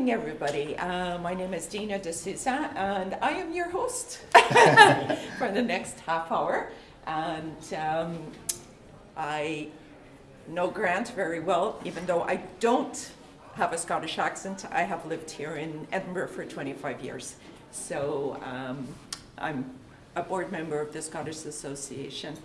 morning, everybody. Uh, my name is Dina D'Souza, and I am your host for the next half hour. And um, I know Grant very well, even though I don't have a Scottish accent. I have lived here in Edinburgh for 25 years. So um, I'm a board member of the Scottish Association.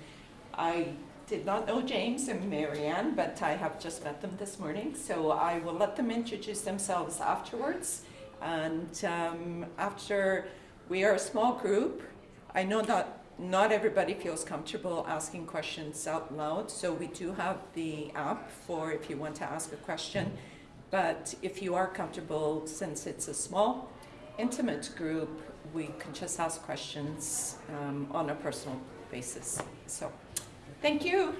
I did not know James and Marianne, but I have just met them this morning, so I will let them introduce themselves afterwards. And um, after we are a small group, I know that not everybody feels comfortable asking questions out loud, so we do have the app for if you want to ask a question. But if you are comfortable, since it's a small, intimate group, we can just ask questions um, on a personal basis. So. Thank you.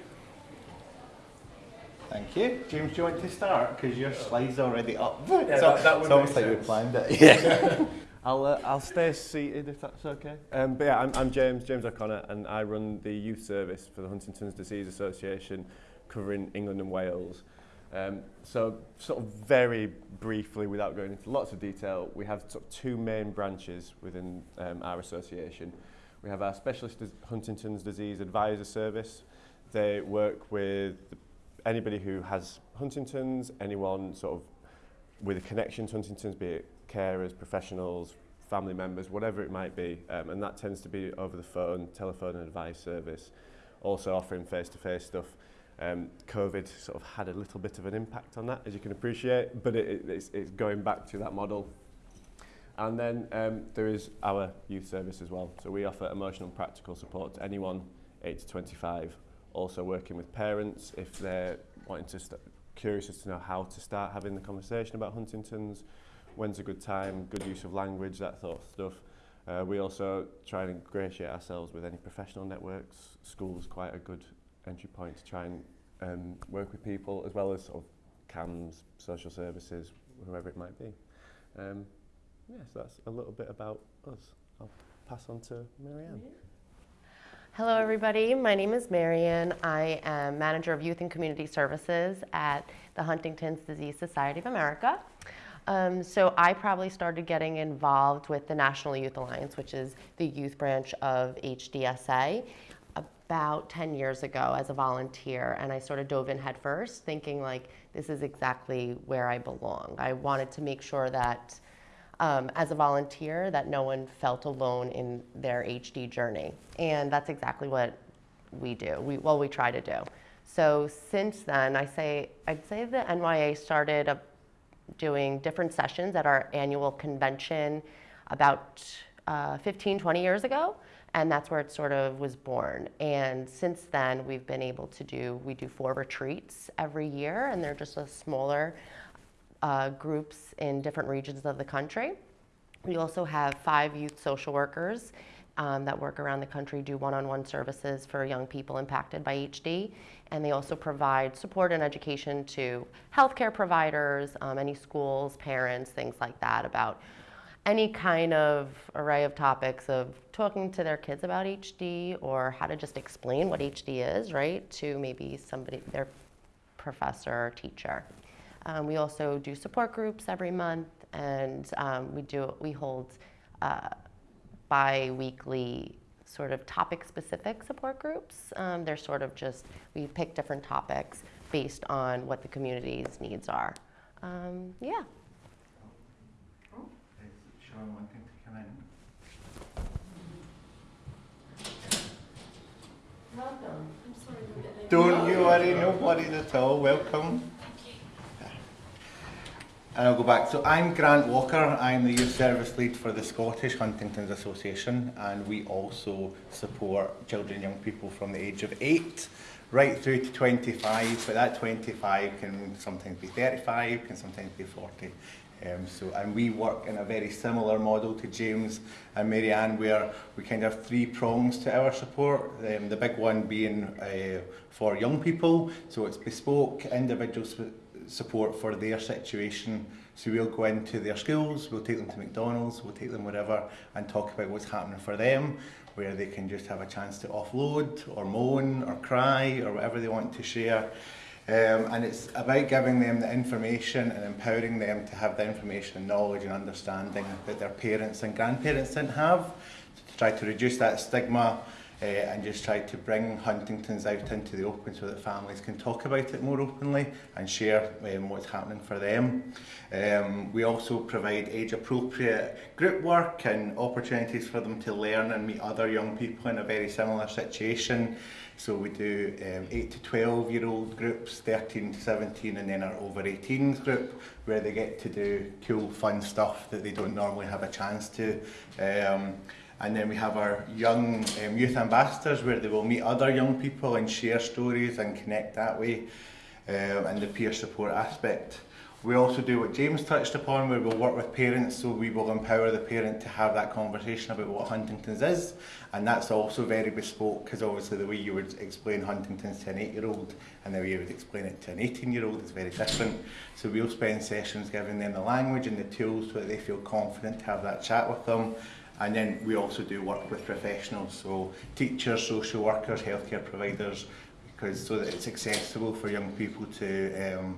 Thank you. James, do you want to start? Because your slide's already up. Yeah, so, that, that it's almost like we planned it. Yeah. I'll, uh, I'll stay seated if that's okay. Um, but yeah, I'm, I'm James, James O'Connor, and I run the youth service for the Huntington's Disease Association, covering England and Wales. Um, so sort of very briefly, without going into lots of detail, we have sort of two main branches within um, our association. We have our Specialist Huntington's Disease Advisor Service, They work with anybody who has Huntington's, anyone sort of with a connection to Huntington's, be it carers, professionals, family members, whatever it might be. Um, and that tends to be over the phone, telephone and advice service, also offering face-to-face -face stuff. Um, COVID sort of had a little bit of an impact on that, as you can appreciate, but it, it, it's, it's going back to that model. And then um, there is our youth service as well. So we offer emotional and practical support to anyone 8 to 25. Also working with parents if they're wanting to st curious as to know how to start having the conversation about Huntington's, when's a good time, good use of language, that sort of stuff. Uh, we also try and ingratiate ourselves with any professional networks. School's quite a good entry point to try and um, work with people, as well as sort of CAMS, social services, whoever it might be. Um, yeah, so that's a little bit about us. I'll pass on to Marianne. Hello everybody, my name is Marian. I am Manager of Youth and Community Services at the Huntington's Disease Society of America. Um, so I probably started getting involved with the National Youth Alliance, which is the youth branch of HDSA, about 10 years ago as a volunteer. And I sort of dove in headfirst thinking like, this is exactly where I belong. I wanted to make sure that um, as a volunteer that no one felt alone in their HD journey. And that's exactly what we do, we, well, we try to do. So since then, I say, I'd say the NYA started uh, doing different sessions at our annual convention about uh, 15, 20 years ago. And that's where it sort of was born. And since then, we've been able to do, we do four retreats every year, and they're just a smaller uh, groups in different regions of the country. We also have five youth social workers um, that work around the country, do one-on-one -on -one services for young people impacted by HD, and they also provide support and education to healthcare providers, um, any schools, parents, things like that about any kind of array of topics of talking to their kids about HD or how to just explain what HD is, right, to maybe somebody, their professor or teacher. Um, we also do support groups every month, and um, we do we hold uh, bi-weekly sort of topic-specific support groups. Um, they're sort of just we pick different topics based on what the community's needs are. Um, yeah. Sean wanting to come in. Don't you worry, no worries at all. Welcome. And I'll go back. So I'm Grant Walker. I'm the youth service lead for the Scottish Huntington's Association and we also support children and young people from the age of 8 right through to 25 but that 25 can sometimes be 35, can sometimes be 40. Um, so, and we work in a very similar model to James and Marianne where we kind of have three prongs to our support. Um, the big one being uh, for young people, so it's bespoke individual support for their situation. So we'll go into their schools, we'll take them to McDonald's, we'll take them wherever and talk about what's happening for them, where they can just have a chance to offload or moan or cry or whatever they want to share. Um, and it's about giving them the information and empowering them to have the information and knowledge and understanding that their parents and grandparents didn't have, to try to reduce that stigma uh, and just try to bring Huntington's out into the open so that families can talk about it more openly and share um, what's happening for them. Um, we also provide age appropriate group work and opportunities for them to learn and meet other young people in a very similar situation. So we do um, 8 to 12 year old groups, 13 to 17 and then our over 18s group where they get to do cool fun stuff that they don't normally have a chance to. Um, and then we have our young um, youth ambassadors where they will meet other young people and share stories and connect that way um, and the peer support aspect. We also do what James touched upon where we'll work with parents so we will empower the parent to have that conversation about what Huntington's is and that's also very bespoke because obviously the way you would explain Huntington's to an 8 year old and the way you would explain it to an 18 year old is very different. So we'll spend sessions giving them the language and the tools so that they feel confident to have that chat with them And then we also do work with professionals, so teachers, social workers, healthcare providers, because so that it's accessible for young people to um,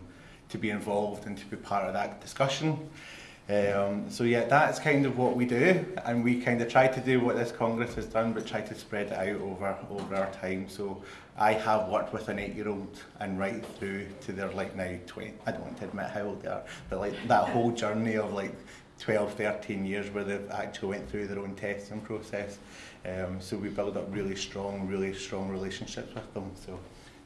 to be involved and to be part of that discussion. Um, so yeah, that's kind of what we do, and we kind of try to do what this Congress has done, but try to spread it out over over our time. So I have worked with an eight-year-old and right through to their like now 20. I don't want to admit how old they are, but like that whole journey of like 12, 13 years where they've actually went through their own testing process. Um, so we build up really strong, really strong relationships with them. So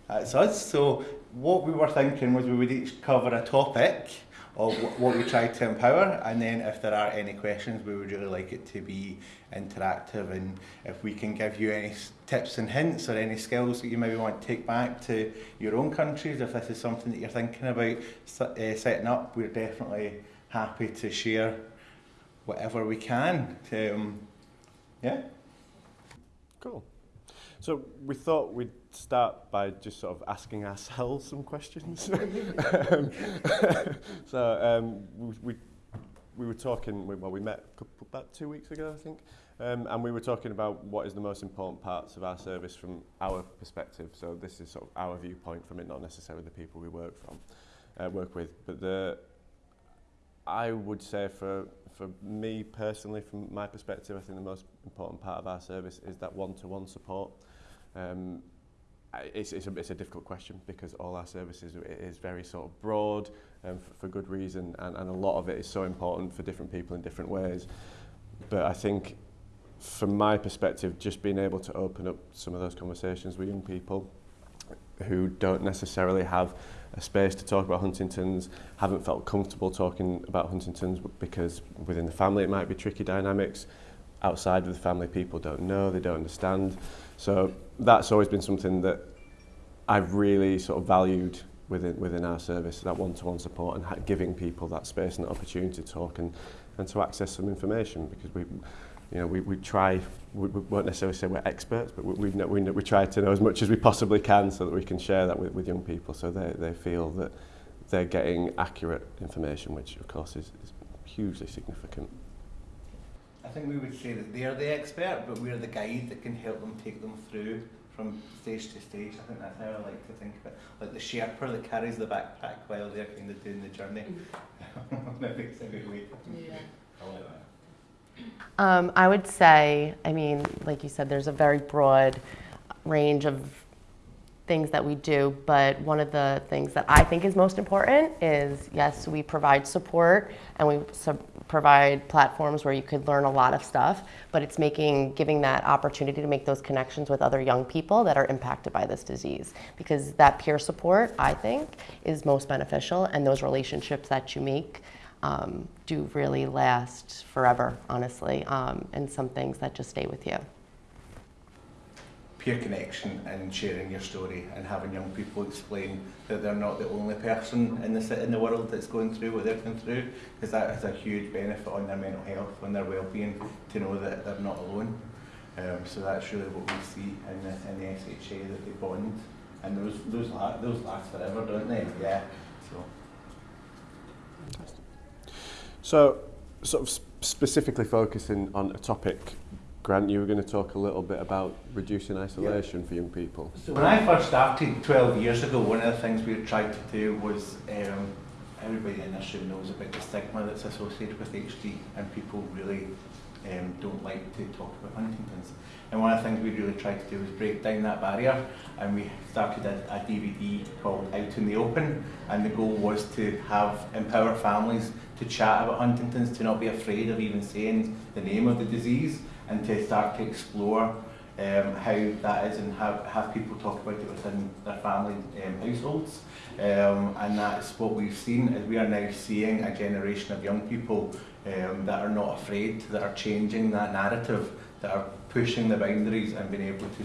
that's us. So what we were thinking was we would each cover a topic of what we try to empower and then if there are any questions we would really like it to be interactive and if we can give you any tips and hints or any skills that you maybe want to take back to your own countries if this is something that you're thinking about uh, setting up we're definitely happy to share whatever we can. Um, yeah. Cool. So we thought we'd start by just sort of asking ourselves some questions. um, so um, we, we we were talking, well, we met couple, about two weeks ago, I think, um, and we were talking about what is the most important parts of our service from our perspective. So this is sort of our viewpoint from it, not necessarily the people we work from, uh, work with. But the I would say for for me personally, from my perspective, I think the most important part of our service is that one-to-one -one support. Um, it's, it's, a, it's a difficult question because all our services is very sort of broad um, for, for good reason and, and a lot of it is so important for different people in different ways. But I think from my perspective, just being able to open up some of those conversations with young people who don't necessarily have a space to talk about Huntington's. Haven't felt comfortable talking about Huntington's because within the family it might be tricky dynamics. Outside of the family, people don't know, they don't understand. So that's always been something that I've really sort of valued within within our service that one-to-one -one support and giving people that space and that opportunity to talk and and to access some information because we you know, we, we try, we, we won't necessarily say we're experts, but we, we, know, we, know, we try to know as much as we possibly can so that we can share that with, with young people so they, they feel that they're getting accurate information, which of course is, is hugely significant. I think we would say that they're the expert, but we're the guide that can help them take them through from stage to stage. I think that's how I like to think of it. Like the Sherpa that carries the backpack while they're kind of doing the journey. Mm-hmm. Maybe it's a good way. Yeah. I like that. Um, I would say, I mean, like you said, there's a very broad range of things that we do, but one of the things that I think is most important is yes, we provide support and we provide platforms where you could learn a lot of stuff, but it's making, giving that opportunity to make those connections with other young people that are impacted by this disease. Because that peer support, I think, is most beneficial, and those relationships that you make um, do really last forever, honestly, um, and some things that just stay with you. Peer connection and sharing your story and having young people explain that they're not the only person in the, in the world that's going through what they're going through, because that is a huge benefit on their mental health, on their well-being, to know that they're not alone. Um, so that's really what we see in the, in the SHA, that they bond, and those, those, la those last forever, don't they? Yeah. So. So, sort of specifically focusing on a topic Grant, you were going to talk a little bit about reducing isolation for young people. So when I first started 12 years ago, one of the things we tried to do was um, everybody in this room knows about the stigma that's associated with HD, and people really um, don't like to talk about Huntington's. And one of the things we really tried to do was break down that barrier, and we started a, a DVD called Out in the Open, and the goal was to have empower families to chat about Huntington's, to not be afraid of even saying the name of the disease, and to start to explore um, how that is and have, have people talk about it within their family um, households. Um, and that's what we've seen is we are now seeing a generation of young people um, that are not afraid, that are changing that narrative, that are pushing the boundaries and being able to,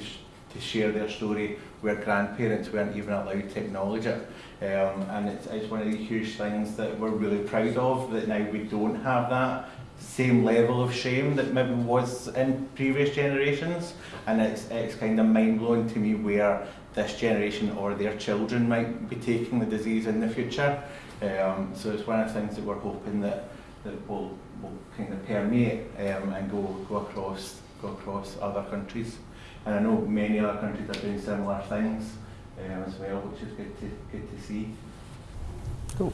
to share their story where grandparents weren't even allowed to acknowledge it. Um, and it's, it's one of the huge things that we're really proud of, that now we don't have that same level of shame that maybe was in previous generations. And it's, it's kind of mind blowing to me where this generation or their children might be taking the disease in the future. Um, so it's one of the things that we're hoping that, that will, will kind of permeate um, and go, go across go across other countries. And I know many other countries are doing similar things um, as well, which is good to, good to see. Cool.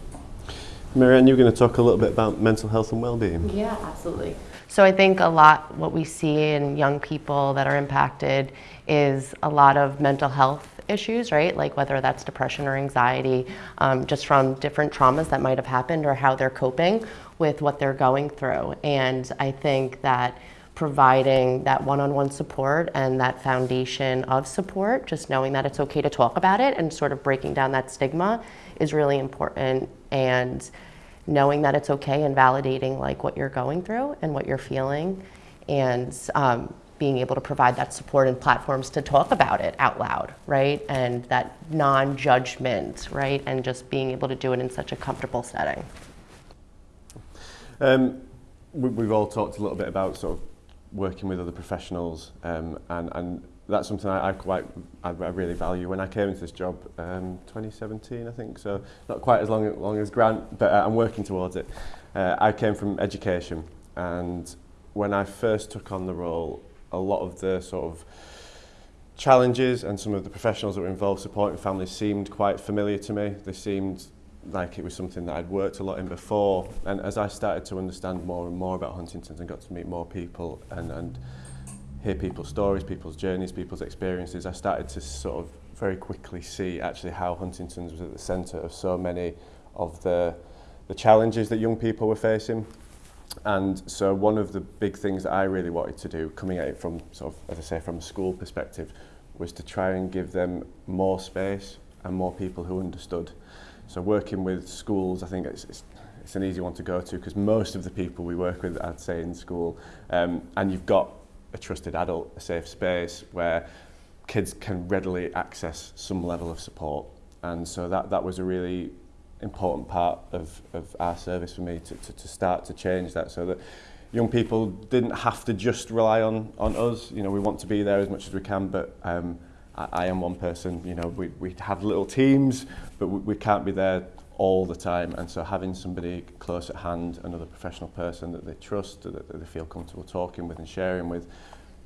Marianne, you're going to talk a little bit about mental health and well-being. Yeah, absolutely. So I think a lot what we see in young people that are impacted is a lot of mental health issues, right? Like whether that's depression or anxiety, um, just from different traumas that might have happened or how they're coping with what they're going through. And I think that providing that one-on-one support and that foundation of support, just knowing that it's okay to talk about it and sort of breaking down that stigma is really important and knowing that it's okay and validating like what you're going through and what you're feeling and um, being able to provide that support and platforms to talk about it out loud, right? And that non-judgment, right? And just being able to do it in such a comfortable setting. Um, we, we've all talked a little bit about sort of working with other professionals um, and, and that's something I, I quite I, I really value. When I came into this job um 2017 I think so not quite as long long as Grant but uh, I'm working towards it. Uh, I came from education and when I first took on the role a lot of the sort of challenges and some of the professionals that were involved supporting families seemed quite familiar to me. They seemed like it was something that I'd worked a lot in before. And as I started to understand more and more about Huntington's and got to meet more people and, and hear people's stories, people's journeys, people's experiences, I started to sort of very quickly see actually how Huntington's was at the centre of so many of the, the challenges that young people were facing. And so one of the big things that I really wanted to do, coming at it from sort of, as I say, from a school perspective, was to try and give them more space and more people who understood. So working with schools, I think it's, it's, it's an easy one to go to because most of the people we work with, I'd say, in school, um, and you've got a trusted adult, a safe space where kids can readily access some level of support. And so that, that was a really important part of, of our service for me to, to, to start to change that so that young people didn't have to just rely on, on us. You know, we want to be there as much as we can, but um, I, I am one person, you know, we, we have little teams, but we, we can't be there all the time. And so having somebody close at hand, another professional person that they trust, that, that they feel comfortable talking with and sharing with,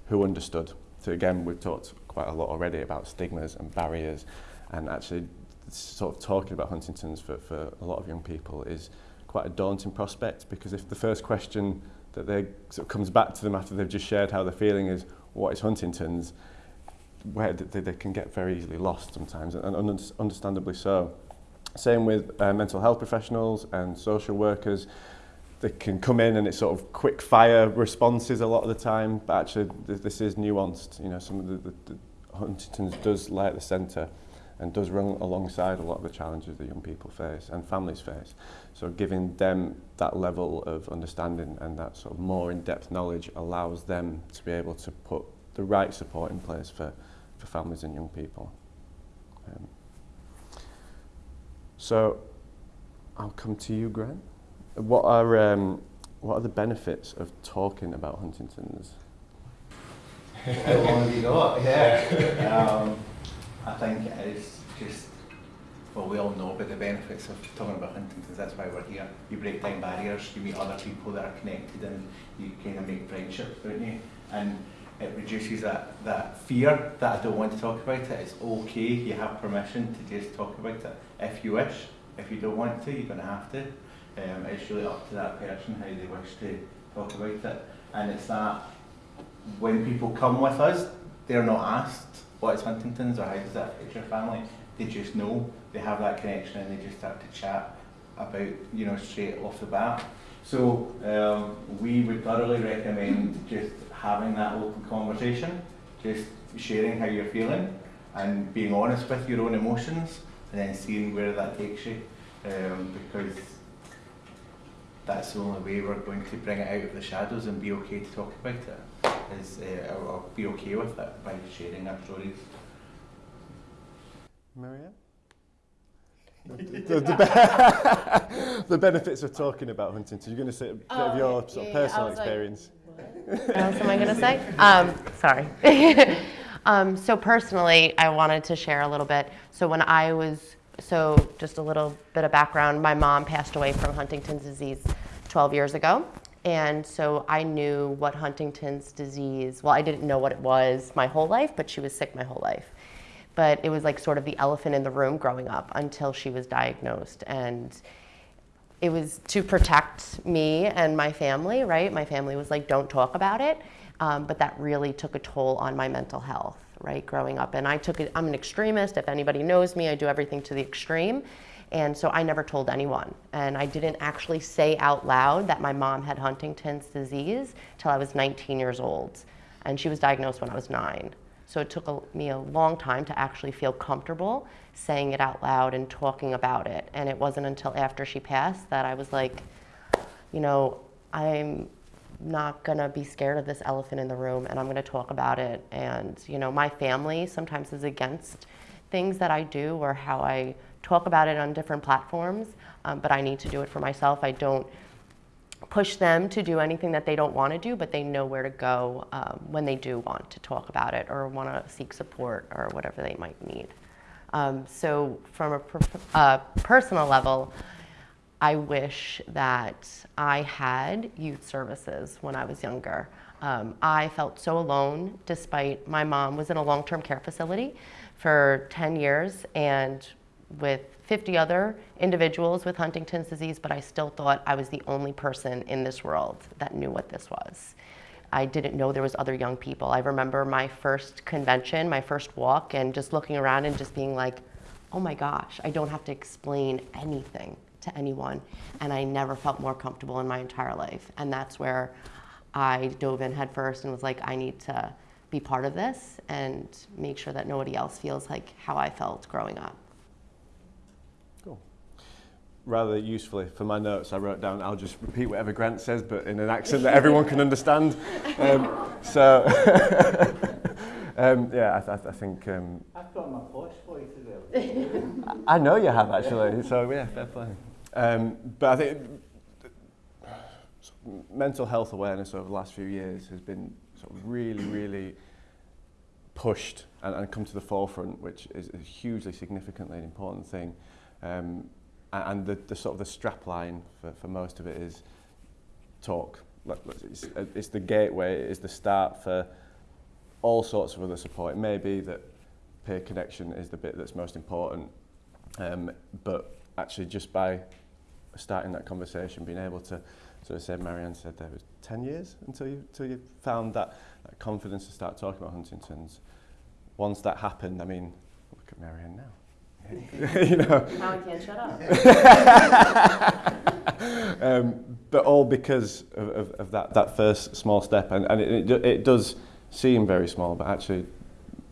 who understood. So again, we've talked quite a lot already about stigmas and barriers and actually sort of talking about Huntington's for, for a lot of young people is quite a daunting prospect because if the first question that they sort of comes back to them after they've just shared how they're feeling is what is Huntington's where they, they can get very easily lost sometimes, and, and understandably so. Same with uh, mental health professionals and social workers. They can come in and it's sort of quick fire responses a lot of the time, but actually th this is nuanced. You know, some of the, the, the Huntington's does lie at the centre and does run alongside a lot of the challenges that young people face and families face. So giving them that level of understanding and that sort of more in-depth knowledge allows them to be able to put the right support in place for for families and young people. Um, So I'll come to you, Grant. What are um, what are the benefits of talking about Huntington's? Have you got? Yeah. um, I think it is just, well, we all know about the benefits of talking about Huntington's. That's why we're here. You break down barriers, you meet other people that are connected, and you kind of make friendships, don't you? and it reduces that, that fear that I don't want to talk about it. It's okay, you have permission to just talk about it if you wish. If you don't want to, you're going to have to. Um, it's really up to that person how they wish to talk about it. And it's that when people come with us, they're not asked what is Huntington's or how does that affect your family. They just know, they have that connection and they just start to chat about, you know, straight off the bat. So um, we would thoroughly recommend just having that open conversation, just sharing how you're feeling and being honest with your own emotions and then seeing where that takes you um, because that's the only way we're going to bring it out of the shadows and be okay to talk about it is uh, or, or be okay with it by sharing our stories. Marianne? the, the, be- the benefits of talking about Huntington. You're going to say a bit of Oh, your sort of yeah, I personal was like- experience. What else am I going to say? Um, sorry. um, so personally, I wanted to share a little bit. So when I was, so just a little bit of background, my mom passed away from Huntington's disease 12 years ago. And so I knew what Huntington's disease, well, I didn't know what it was my whole life, but she was sick my whole life. But it was like sort of the elephant in the room growing up until she was diagnosed. And it was to protect me and my family, right? My family was like, don't talk about it. Um, but that really took a toll on my mental health, right? Growing up. And I took it, I'm an extremist. If anybody knows me, I do everything to the extreme. And so I never told anyone. And I didn't actually say out loud that my mom had Huntington's disease till I was 19 years old. And she was diagnosed when I was nine. So it took a, me a long time to actually feel comfortable saying it out loud and talking about it. And it wasn't until after she passed that I was like, you know, I'm not gonna be scared of this elephant in the room and I'm gonna talk about it. And, you know, my family sometimes is against things that I do or how I talk about it on different platforms, um, but I need to do it for myself. I don't push them to do anything that they don't want to do, but they know where to go um, when they do want to talk about it or want to seek support or whatever they might need. Um, so, from a uh, personal level, I wish that I had youth services when I was younger. Um, I felt so alone despite my mom was in a long term care facility for 10 years and with 50 other individuals with Huntington's disease, but I still thought I was the only person in this world that knew what this was. I didn't know there was other young people. I remember my first convention, my first walk, and just looking around and just being like, oh my gosh, I don't have to explain anything to anyone. And I never felt more comfortable in my entire life. And that's where I dove in headfirst and was like, I need to be part of this and make sure that nobody else feels like how I felt growing up. Cool. Rather usefully, for my notes, I wrote down, I'll just repeat whatever Grant says, but in an accent that everyone can understand. Um, so, um, yeah, I, th- I think. Um, I've got my posh voice as well. I know you have actually, so yeah, fair play. Um, but I think mental health awareness over the last few years has been sort of really, really pushed and, and come to the forefront, which is a hugely significantly an important thing. Um, a- and the, the sort of the strap line for, for most of it is talk. It's, it's the gateway, it's the start for all sorts of other support. It may be that peer connection is the bit that's most important, um, but actually just by starting that conversation, being able to sort of say, Marianne said there was 10 years until you, until you found that, that confidence to start talking about Huntington's. Once that happened, I mean, look at Marianne now. you know, Now I can't shut up. um, but all because of, of, of that, that first small step. And, and it, it, it does seem very small, but actually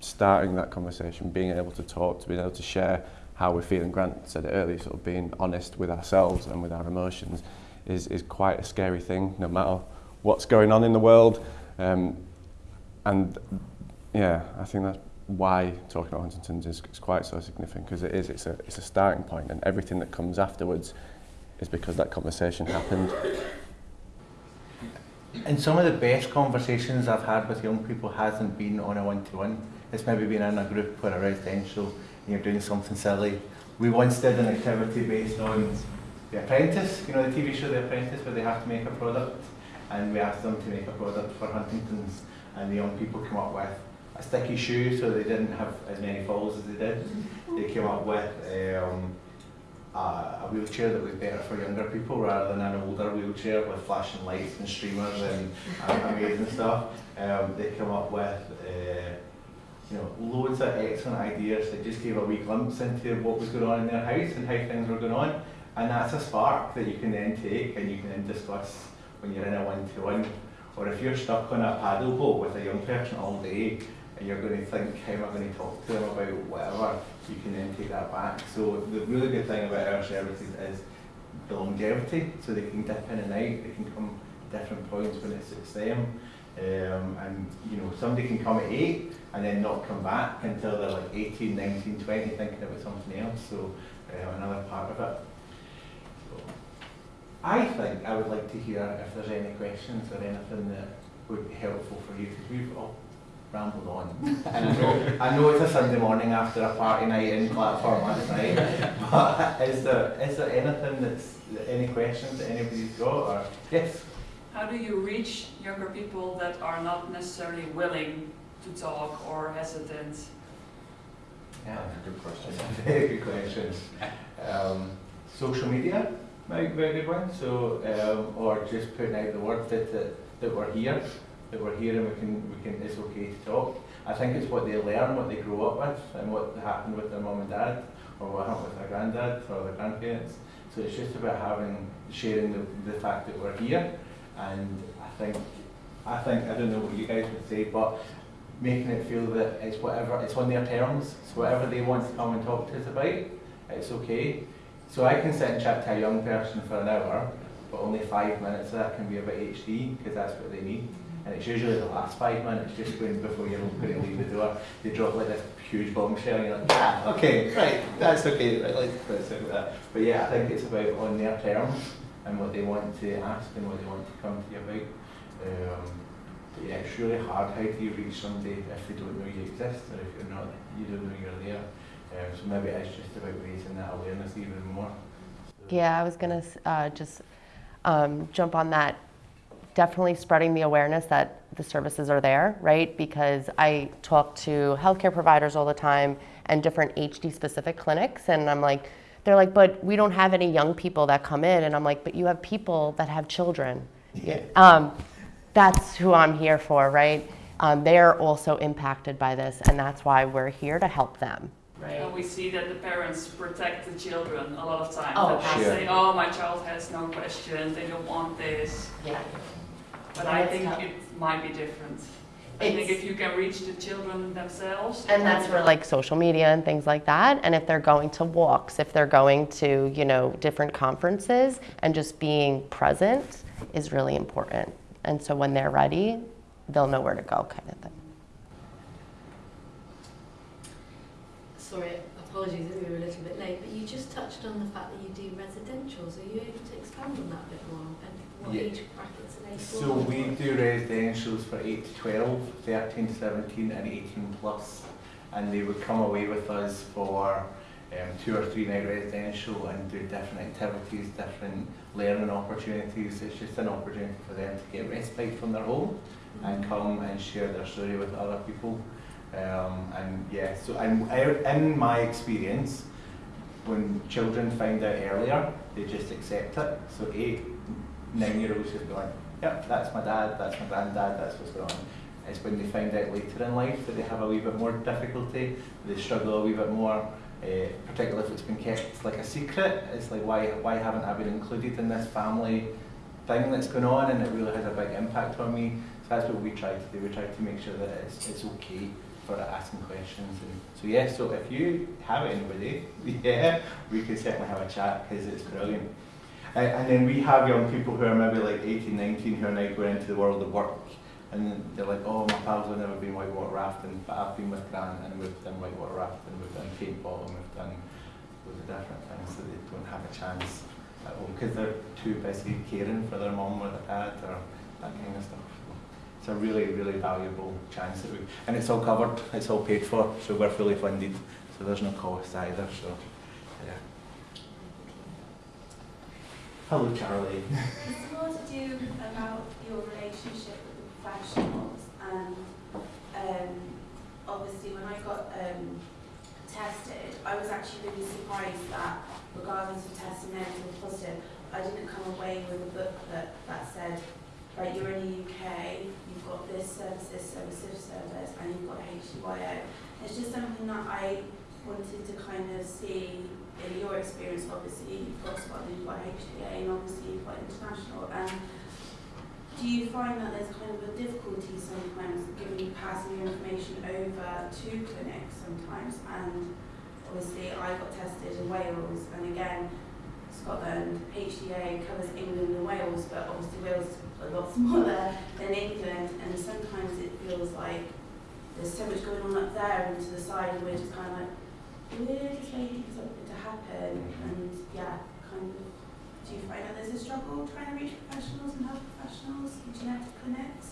starting that conversation, being able to talk, to being able to share how we're feeling. Grant said it earlier, sort of being honest with ourselves and with our emotions is, is quite a scary thing, no matter what's going on in the world. Um, and yeah, I think that's why talking about Huntington's is, is quite so significant because it is, it's a, it's a starting point and everything that comes afterwards is because that conversation happened. And some of the best conversations I've had with young people hasn't been on a one-to-one. It's maybe been in a group or a residential and you're doing something silly. We once did an activity based on The Apprentice, you know the TV show The Apprentice where they have to make a product and we asked them to make a product for Huntington's and the young people come up with a sticky shoe so they didn't have as many falls as they did. They came up with um, a, a wheelchair that was better for younger people rather than an older wheelchair with flashing lights and streamers and, and amazing stuff. Um, they come up with uh, you know, loads of excellent ideas that just gave a wee glimpse into what was going on in their house and how things were going on. And that's a spark that you can then take and you can then discuss when you're in a one-to-one. Or if you're stuck on a paddle boat with a young person all day and you're going to think, how am I going to talk to them about whatever, you can then take that back. So the really good thing about our services is the longevity, so they can dip in and out, they can come different points when it suits them. Um, and you know, somebody can come at eight and then not come back until they're like 18, 19, 20, thinking about something else. So uh, another part of it. So, I think I would like to hear if there's any questions or anything that would be helpful for you because we've all rambled on. and I know, I know it's a Sunday morning after a party night in platform last night, but is there is there anything that's any questions that anybody's got or yes? How do you reach younger people that are not necessarily willing to talk or hesitant? Yeah. Good question. That's a very good question. Um, social media might be a good one. So, um, or just putting out the word that, that, that we're here, that we're here and we can, we can, it's okay to talk. I think it's what they learn, what they grow up with, and what happened with their mum and dad, or what happened with their granddad or their grandparents. So it's just about having, sharing the, the fact that we're here, and I think, I think, I don't know what you guys would say, but making it feel that it's whatever, it's on their terms, so whatever they want to come and talk to us about, it's okay. So I can sit and chat to a young person for an hour, but only five minutes of that can be about HD, because that's what they need. And it's usually the last five minutes, just when before you're going to leave the door, they drop like this huge bombshell, and you're like, ah, okay, right, that's okay, right, let's, let's that. But yeah, I think it's about on their terms, and what they want to ask and what they want to come to you about. Um, but yeah, it's really hard. How do you reach somebody if they don't know you exist or if you're not, you don't know you're there? Um, so maybe it's just about raising that awareness even more. Yeah, I was gonna uh, just um, jump on that. Definitely spreading the awareness that the services are there, right? Because I talk to healthcare providers all the time and different HD specific clinics, and I'm like, they're like, but we don't have any young people that come in, and I'm like, but you have people that have children. Yeah. Um, that's who I'm here for, right? Um, they're also impacted by this, and that's why we're here to help them. And we see that the parents protect the children a lot of times. Oh, that they sure. say, oh, my child has no questions, they don't want this. Yeah. But I think tough. it might be different. I think if you can reach the children themselves. And that's where like social media and things like that. And if they're going to walks, if they're going to, you know, different conferences and just being present is really important. And so when they're ready, they'll know where to go kind of thing. Sorry, apologies that we were a little bit late, but you just touched on the fact that you do residentials. Are you able to expand on that a bit more? And what Yeah. age So we do residentials for 8 to 12, 13 to 17 and 18 plus. And they would come away with us for um, two or three night residential and do different activities, different learning opportunities. It's just an opportunity for them to get respite from their home and come and share their story with other people. Um, and yeah, so and in my experience, when children find out earlier, they just accept it. So eight, nine year olds just going, yep, that's my dad, that's my granddad, that's what's going on. It's when they find out later in life that they have a wee bit more difficulty, they struggle a wee bit more, uh, particularly if it's been kept like a secret. It's like, why, why haven't I been included in this family thing that's going on? And it really has a big impact on me. So that's what we try to do. We try to make sure that it's, it's okay for asking questions. And so yeah, so if you have anybody, yeah, we can certainly have a chat because it's brilliant. And then we have young people who are maybe like 18, 19 who are now going into the world of work. And they're like, oh, my pals have never been whitewater rafting, but I've been with Grant and we've done whitewater rafting, we've done paintball, and we've done loads of different things that they don't have a chance at home because they're too busy caring for their mum or their dad or that kind of stuff. It's a really, really valuable chance that we, and it's all covered, it's all paid for, so we're fully funded, so there's no cost either. So, yeah. Hello, Charlie. It's more to do about your relationship with the professionals and um, obviously when I got um, tested, I was actually really surprised that regardless of testing negative or positive, I didn't come away with a booklet that said, right, you're in the UK, you've got this service, this service, this service, and you've got HDYO. It's just something that I wanted to kind of see in your experience, obviously, you've got you've got HDA, and obviously got international. And do you find that there's kind of a difficulty sometimes giving passing information over to clinics sometimes? And obviously, I got tested in Wales, and again, Scotland, HDA covers England and Wales, but obviously Wales is a lot smaller than England, and sometimes it feels like there's so much going on up there and to the side, and we're just kind of like, we're just something to happen, and yeah, kind of. Do you find that there's a struggle trying to reach professionals and health professionals and genetic clinics?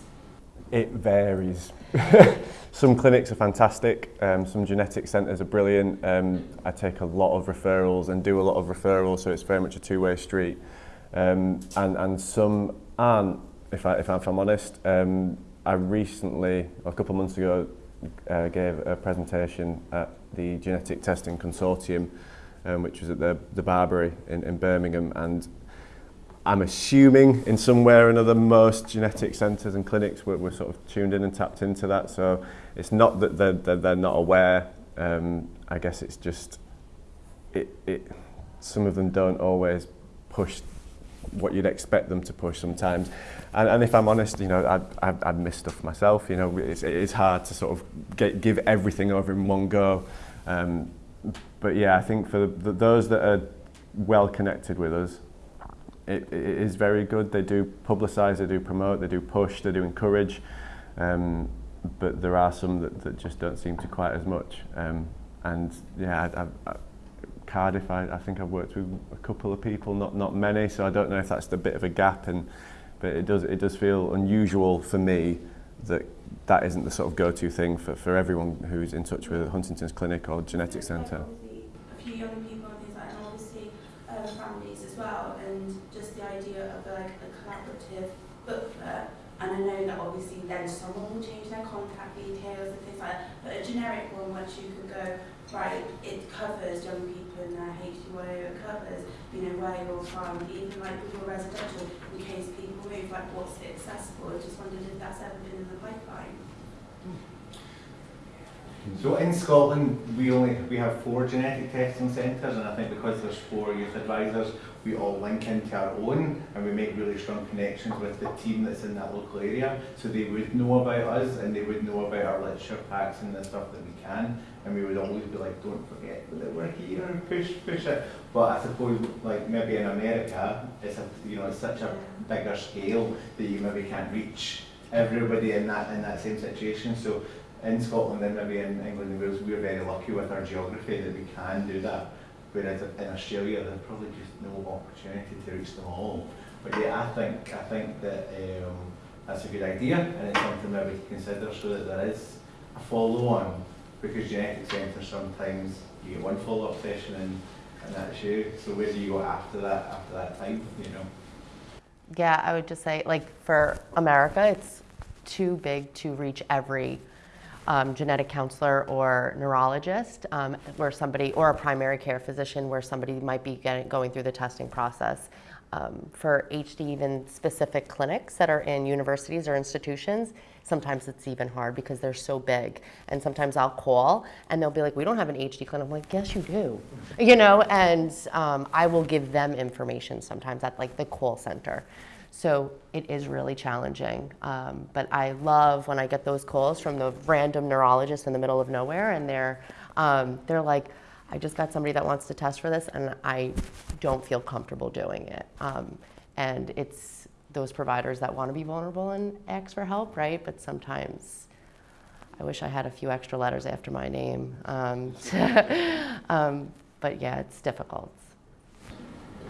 It varies. some clinics are fantastic, um, some genetic centres are brilliant. Um, I take a lot of referrals and do a lot of referrals, so it's very much a two-way street. Um, and, and some aren't, if, I, if, I, if I'm honest. Um, I recently, a couple of months ago, uh, gave a presentation at the Genetic Testing Consortium, um, which was at the, the Barbary in, in Birmingham, and I'm assuming in some way or another most genetic centres and clinics were, were sort of tuned in and tapped into that. So it's not that they're, they're, they're not aware. Um, I guess it's just it, it, some of them don't always push what you'd expect them to push sometimes. And, and if I'm honest, you know, I'd, I'd, I'd miss stuff myself. You know, it's, it is hard to sort of get, give everything over in one go. Um, but yeah, I think for the, those that are well connected with us, it, it is very good. They do publicise, they do promote, they do push, they do encourage. Um, but there are some that, that just don't seem to quite as much. Um, and yeah, I, I, Cardiff, I, I think I've worked with a couple of people, not not many, so I don't know if that's a bit of a gap. And but it does it does feel unusual for me that that isn't the sort of go-to thing for, for everyone who's in touch with Huntington's Clinic or Genetic Centre. So in Scotland, we only we have four genetic testing centres, and I think because there's four youth advisors, we all link into our own, and we make really strong connections with the team that's in that local area. So they would know about us, and they would know about our literature packs and the stuff that we can, and we would always be like, don't forget that we're here and push push it. But I suppose like maybe in America, it's a you know it's such a bigger scale that you maybe can't reach everybody in that in that same situation. So in Scotland and maybe in England and Wales, we're very lucky with our geography that we can do that. Whereas in Australia, there's probably just no opportunity to reach them all. But yeah, I think I think that um, that's a good idea, and it's something that we can consider so that there is a follow-on. Because genetic centres sometimes you get one follow-up session and, and that's you. So where do you go after that? After that time, you know? Yeah, I would just say, like, for America, it's too big to reach every um, genetic counselor or neurologist, um, where somebody, or a primary care physician, where somebody might be getting, going through the testing process. Um, for HD, even specific clinics that are in universities or institutions, sometimes it's even hard because they're so big. And sometimes I'll call and they'll be like, "We don't have an HD clinic." I'm like, "Yes, you do," you know. And um, I will give them information sometimes at like the call center. So it is really challenging. Um, but I love when I get those calls from the random neurologist in the middle of nowhere, and they're um, they're like, I just got somebody that wants to test for this, and I don't feel comfortable doing it. Um, and it's those providers that want to be vulnerable and ask for help, right? But sometimes I wish I had a few extra letters after my name. Um, um, but yeah, it's difficult.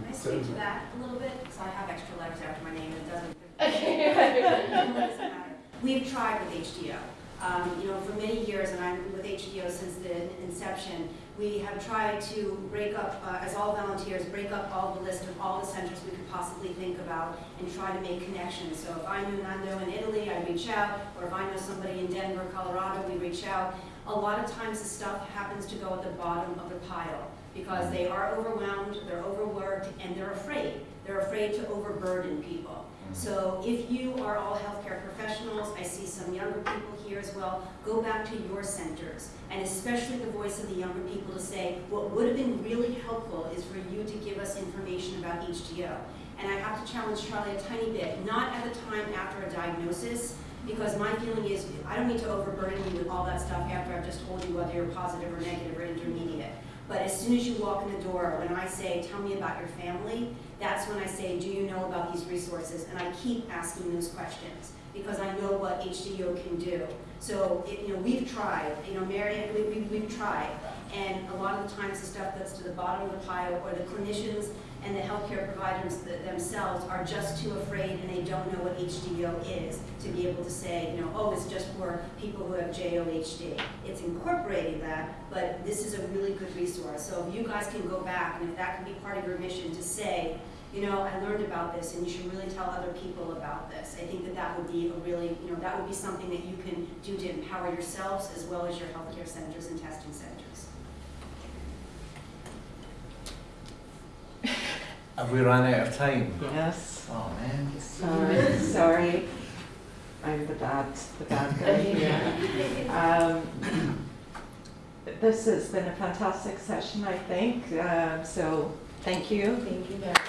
Can I speak to that a little bit? Because I have extra letters after my name and it doesn't. it doesn't matter. We've tried with HDO. Um, you know, for many years, and I'm with HDO since the inception, We have tried to break up, uh, as all volunteers, break up all the list of all the centers we could possibly think about and try to make connections. So if I knew Nando in Italy, I'd reach out, or if I know somebody in Denver, Colorado, we reach out. A lot of times the stuff happens to go at the bottom of the pile because they are overwhelmed, they're overworked, and they're afraid. They're afraid to overburden people. Mm-hmm. So if you are all healthcare professionals, I see some younger people here as well, go back to your centers, and especially the voice of the younger people to say, what would have been really helpful is for you to give us information about HDO. And I have to challenge Charlie a tiny bit, not at the time after a diagnosis, because my feeling is, I don't need to overburden you with all that stuff after I've just told you whether you're positive or negative or intermediate. But as soon as you walk in the door, when I say, tell me about your family, that's when I say, do you know about these resources? And I keep asking those questions because I know what HDO can do. So, it, you know, we've tried, you know, Marion, we, we, we've tried. And a lot of the times the stuff that's to the bottom of the pile or the clinicians and the healthcare providers th- themselves are just too afraid and they don't know what HDO is to be able to say, you know, oh, it's just for people who have JOHD. It's incorporating that, but this is a really good resource. So if you guys can go back and if that can be part of your mission to say, you know, I learned about this and you should really tell other people about this. I think that that would be a really, you know, that would be something that you can do to empower yourselves as well as your healthcare centers and testing centers. Have we run out of time? Yes. Oh man. Sorry, sorry. I'm the bad, the bad guy here. Um, This has been a fantastic session, I think, Um, so thank you. Thank you very much.